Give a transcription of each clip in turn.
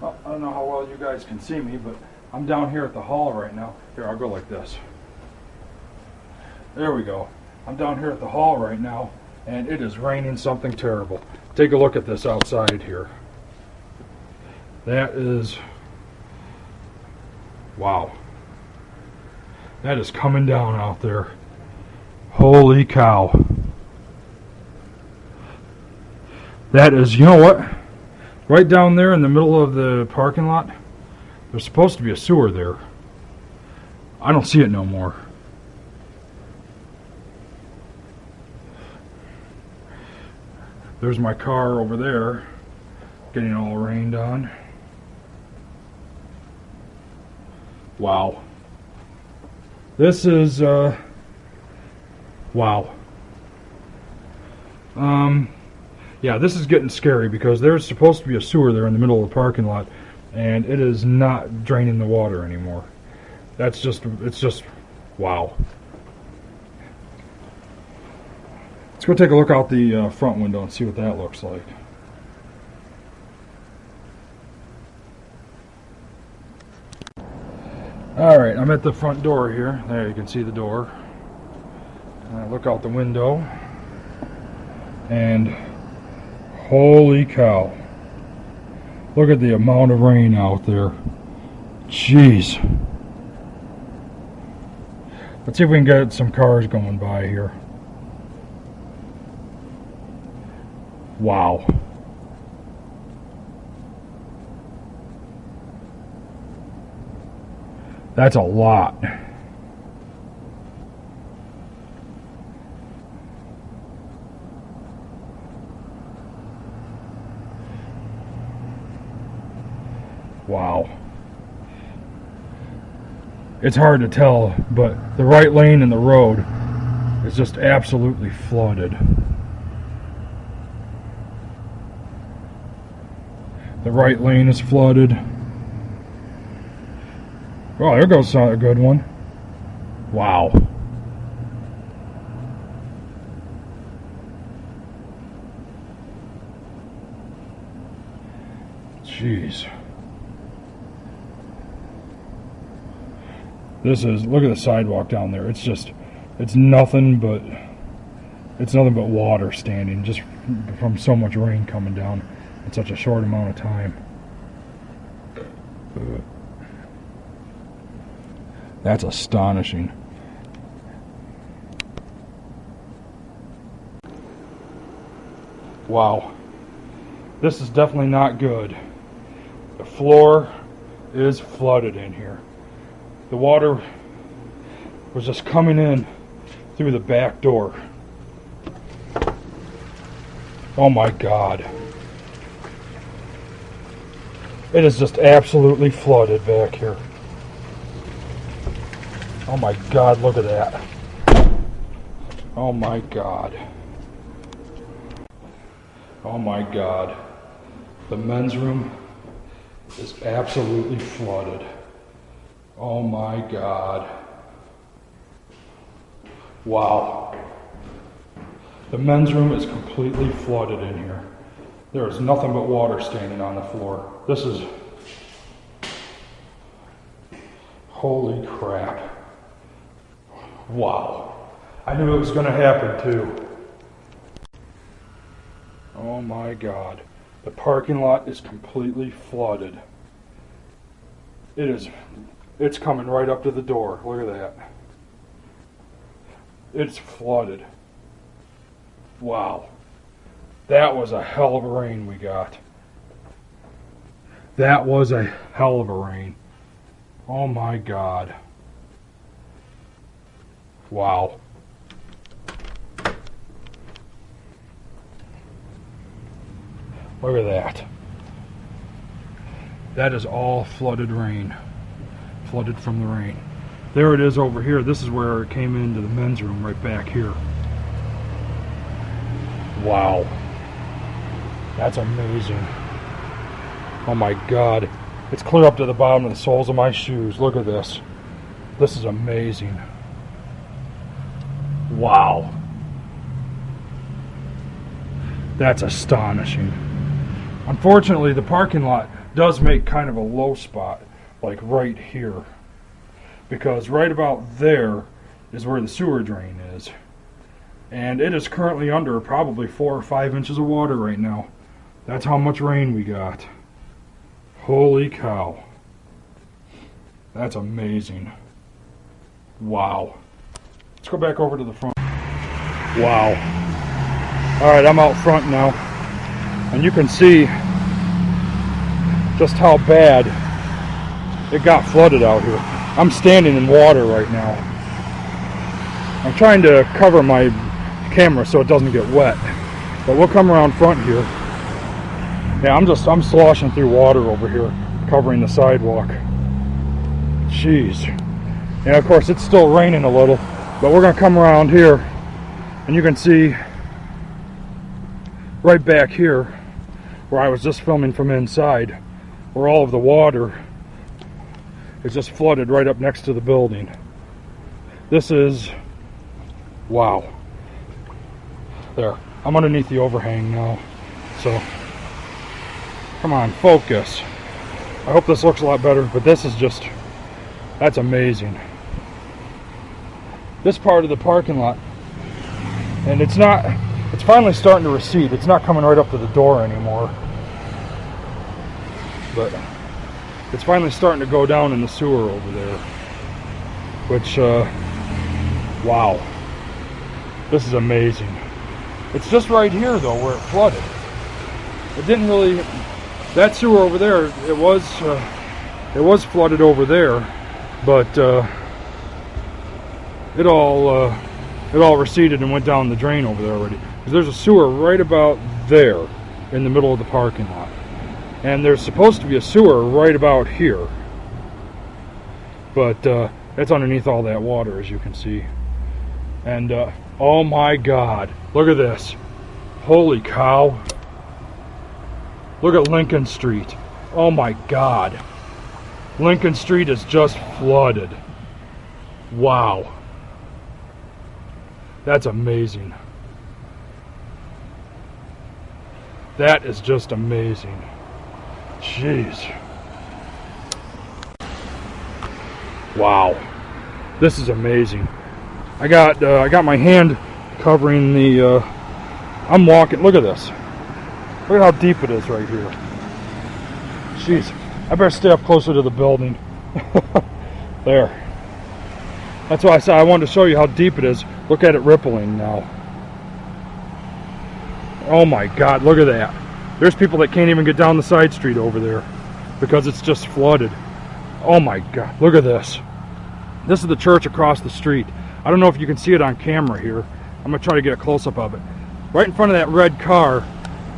Well, I don't know how well you guys can see me, but I'm down here at the hall right now. Here, I'll go like this. There we go. I'm down here at the hall right now, and it is raining something terrible. Take a look at this outside here. That is, wow. That is coming down out there. Holy cow. That is, you know what? Right down there in the middle of the parking lot, there's supposed to be a sewer there. I don't see it no more. There's my car over there, getting all rained on. Wow. This is, uh, wow. Um, yeah, this is getting scary because there's supposed to be a sewer there in the middle of the parking lot, and it is not draining the water anymore. That's just, it's just, wow. Let's go take a look out the uh, front window and see what that looks like. Alright, I'm at the front door here. There, you can see the door. Uh, look out the window. And holy cow. Look at the amount of rain out there. Jeez. Let's see if we can get some cars going by here. Wow. That's a lot. Wow. It's hard to tell, but the right lane in the road is just absolutely flooded. The right lane is flooded. Oh, there goes a good one. Wow. Jeez. This is, look at the sidewalk down there. It's just, it's nothing but, it's nothing but water standing just from so much rain coming down in such a short amount of time. That's astonishing. Wow. This is definitely not good. The floor is flooded in here. The water was just coming in through the back door. Oh my God. It is just absolutely flooded back here. Oh my God, look at that. Oh my God. Oh my God. The men's room is absolutely flooded. Oh my God. Wow. The men's room is completely flooded in here. There is nothing but water standing on the floor. This is. Holy crap. Wow. I knew it was going to happen too. Oh my God. The parking lot is completely flooded. It is, it's coming right up to the door. Look at that. It's flooded. Wow. That was a hell of a rain we got. That was a hell of a rain. Oh my God. Wow. Look at that. That is all flooded rain. Flooded from the rain. There it is over here. This is where it came into the men's room right back here. Wow. That's amazing. Oh my god. It's clear up to the bottom of the soles of my shoes. Look at this. This is amazing. Wow. That's astonishing. Unfortunately, the parking lot does make kind of a low spot, like right here. Because right about there is where the sewer drain is. And it is currently under probably four or five inches of water right now. That's how much rain we got. Holy cow. That's amazing. Wow. Let's go back over to the front. Wow. Alright, I'm out front now. And you can see just how bad it got flooded out here. I'm standing in water right now. I'm trying to cover my camera so it doesn't get wet. But we'll come around front here. Yeah, I'm just, I'm sloshing through water over here, covering the sidewalk. Jeez. Yeah, of course, it's still raining a little, but we're going to come around here, and you can see right back here, where I was just filming from inside, where all of the water is just flooded right up next to the building. This is, wow. There, I'm underneath the overhang now, so come on, focus. I hope this looks a lot better, but this is just, that's amazing. This part of the parking lot, and it's not, it's finally starting to recede. It's not coming right up to the door anymore. But it's finally starting to go down in the sewer over there. Which, uh, wow. This is amazing. It's just right here, though, where it flooded. It didn't really, that sewer over there, it was, uh, it was flooded over there, but, uh, it all, uh, it all receded and went down the drain over there already. Because there's a sewer right about there in the middle of the parking lot. And there's supposed to be a sewer right about here. But uh, it's underneath all that water, as you can see. And uh, oh my God, look at this. Holy cow. Look at Lincoln Street. Oh my God. Lincoln Street is just flooded. Wow. That's amazing. That is just amazing. Jeez. Wow. This is amazing. I got uh, I got my hand covering the uh, I'm walking. Look at this. Look at how deep it is right here. Jeez. I better stay up closer to the building. there. That's why I said I wanted to show you how deep it is. Look at it rippling now. Oh my god, look at that. There's people that can't even get down the side street over there because it's just flooded. Oh my god, look at this. This is the church across the street. I don't know if you can see it on camera here. I'm gonna try to get a close-up of it. Right in front of that red car,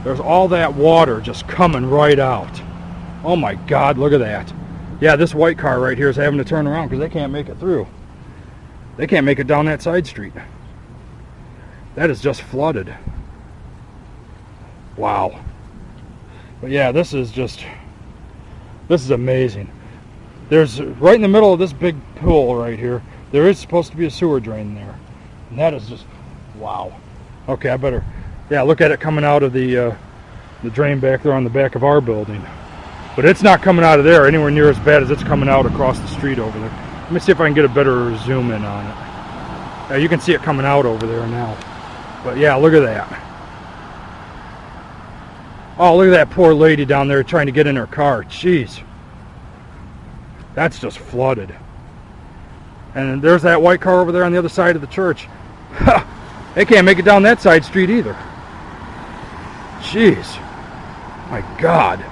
there's all that water just coming right out. Oh my god, look at that. Yeah, this white car right here is having to turn around because they can't make it through. They can't make it down that side street. That is just flooded. Wow. But yeah, this is just, this is amazing. There's, right in the middle of this big pool right here, there is supposed to be a sewer drain there. And that is just, wow. Okay, I better, yeah, look at it coming out of the, uh, the drain back there on the back of our building. But it's not coming out of there anywhere near as bad as it's coming out across the street over there. Let me see if I can get a better zoom in on it. Yeah, you can see it coming out over there now. But yeah, look at that. Oh, look at that poor lady down there trying to get in her car. Jeez. That's just flooded. And there's that white car over there on the other side of the church. they can't make it down that side street either. Jeez. My God.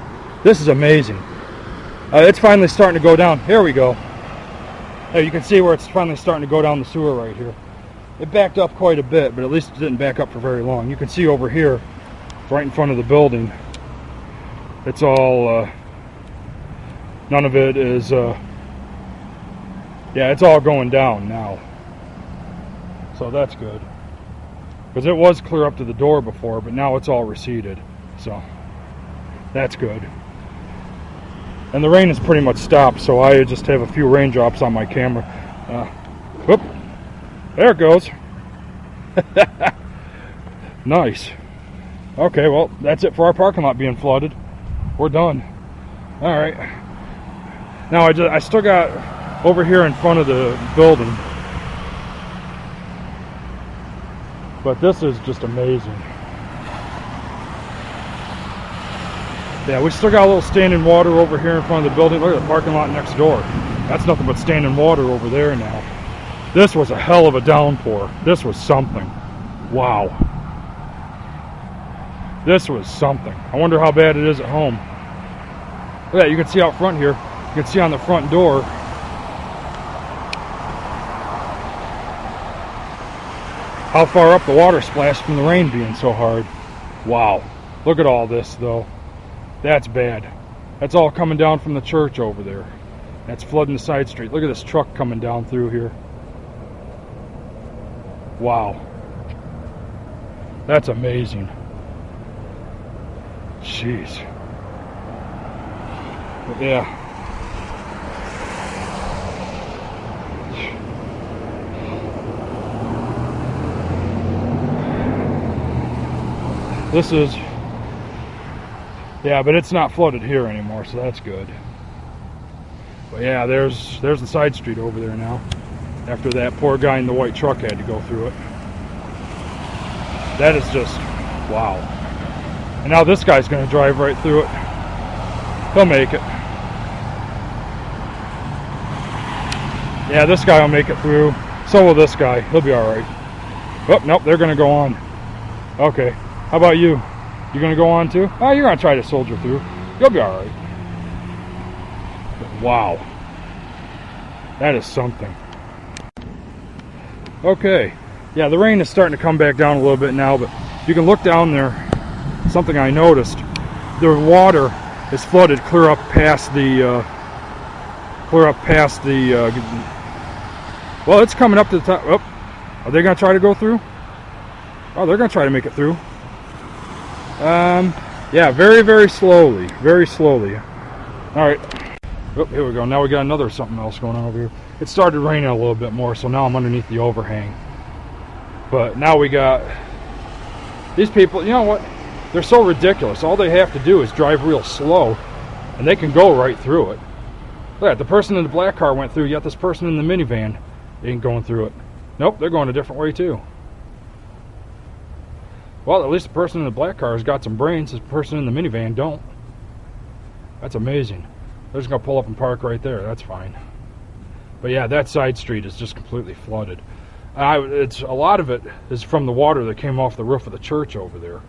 This is amazing. Uh, it's finally starting to go down. Here we go. You can see where it's finally starting to go down the sewer right here. It backed up quite a bit, but at least it didn't back up for very long. You can see over here, right in front of the building, it's all, uh, none of it is, uh, yeah, it's all going down now. So that's good. Because it was clear up to the door before, but now it's all receded. So that's good. And the rain has pretty much stopped, so I just have a few raindrops on my camera. Uh, whoop, there it goes. nice. Okay, well, that's it for our parking lot being flooded. We're done. All right. Now I just I still got over here in front of the building. But this is just amazing. Yeah, we still got a little standing water over here in front of the building. Look at the parking lot next door. That's nothing but standing water over there now. This was a hell of a downpour. This was something. Wow. This was something. I wonder how bad it is at home. Look at that, you can see out front here. You can see on the front door. How far up the water splashed from the rain being so hard. Wow. Look at all this though. That's bad. That's all coming down from the church over there. That's flooding the side street. Look at this truck coming down through here. Wow. That's amazing. Jeez. But yeah. This is yeah, but it's not flooded here anymore, so that's good. But yeah, there's there's the side street over there now. After that poor guy in the white truck had to go through it. That is just wow. And now this guy's going to drive right through it. He'll make it. Yeah, this guy will make it through. So will this guy. He'll be alright. Oh, nope, they're going to go on. Okay. How about you? You going to go on too? Oh, you're going to try to soldier through. You'll be alright. Wow. That is something. Okay. Yeah, the rain is starting to come back down a little bit now, but you can look down there. Something I noticed. The water is flooded clear up past the uh, clear up past the uh, well it's coming up to the top. Oh, are they gonna try to go through? Oh they're gonna try to make it through. Um yeah very very slowly very slowly. All right. Oh, here we go. Now we got another something else going on over here. It started raining a little bit more so now I'm underneath the overhang. But now we got these people you know what they're so ridiculous. All they have to do is drive real slow, and they can go right through it. Look at the person in the black car went through, yet this person in the minivan ain't going through it. Nope, they're going a different way too. Well, at least the person in the black car has got some brains. The person in the minivan don't. That's amazing. They're just gonna pull up and park right there. That's fine. But yeah, that side street is just completely flooded. I, it's a lot of it is from the water that came off the roof of the church over there.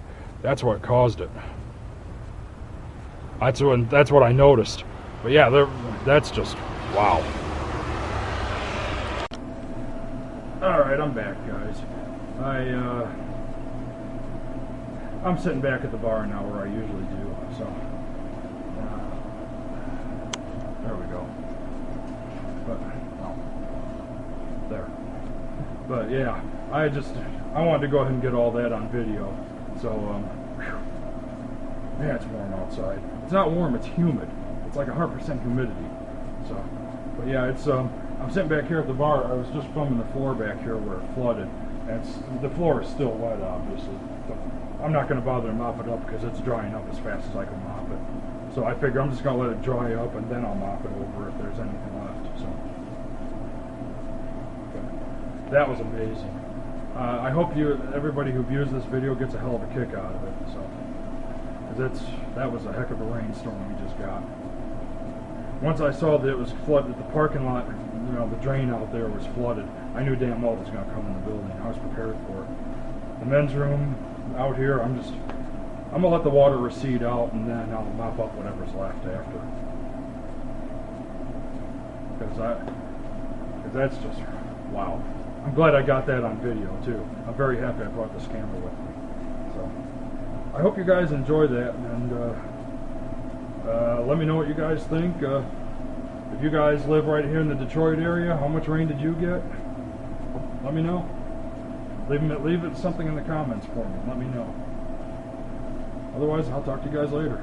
That's what caused it. That's what that's what I noticed. But yeah, that's just wow. All right, I'm back, guys. I uh, I'm sitting back at the bar now where I usually do. So uh, there we go. But there. But yeah, I just I wanted to go ahead and get all that on video. So, um, man, it's warm outside. It's not warm, it's humid. It's like 100% humidity. So, but yeah, it's, um, I'm sitting back here at the bar. I was just filming the floor back here where it flooded. And the floor is still wet, obviously. But I'm not going to bother to mop it up because it's drying up as fast as I can mop it. So I figure I'm just going to let it dry up and then I'll mop it over if there's anything left. So that was amazing. Uh, I hope you, everybody who views this video gets a hell of a kick out of it. So, because that was a heck of a rainstorm we just got. Once I saw that it was flooded, the parking lot, you know, the drain out there was flooded. I knew damn well it was going to come in the building. I was prepared for it. The men's room out here, I'm just, I'm gonna let the water recede out, and then I'll mop up whatever's left after. Because because that's just wow. I'm glad I got that on video too. I'm very happy I brought this camera with me. So I hope you guys enjoy that and uh, uh, let me know what you guys think. Uh, if you guys live right here in the Detroit area, how much rain did you get? Let me know. Leave, leave it something in the comments for me. Let me know. Otherwise, I'll talk to you guys later.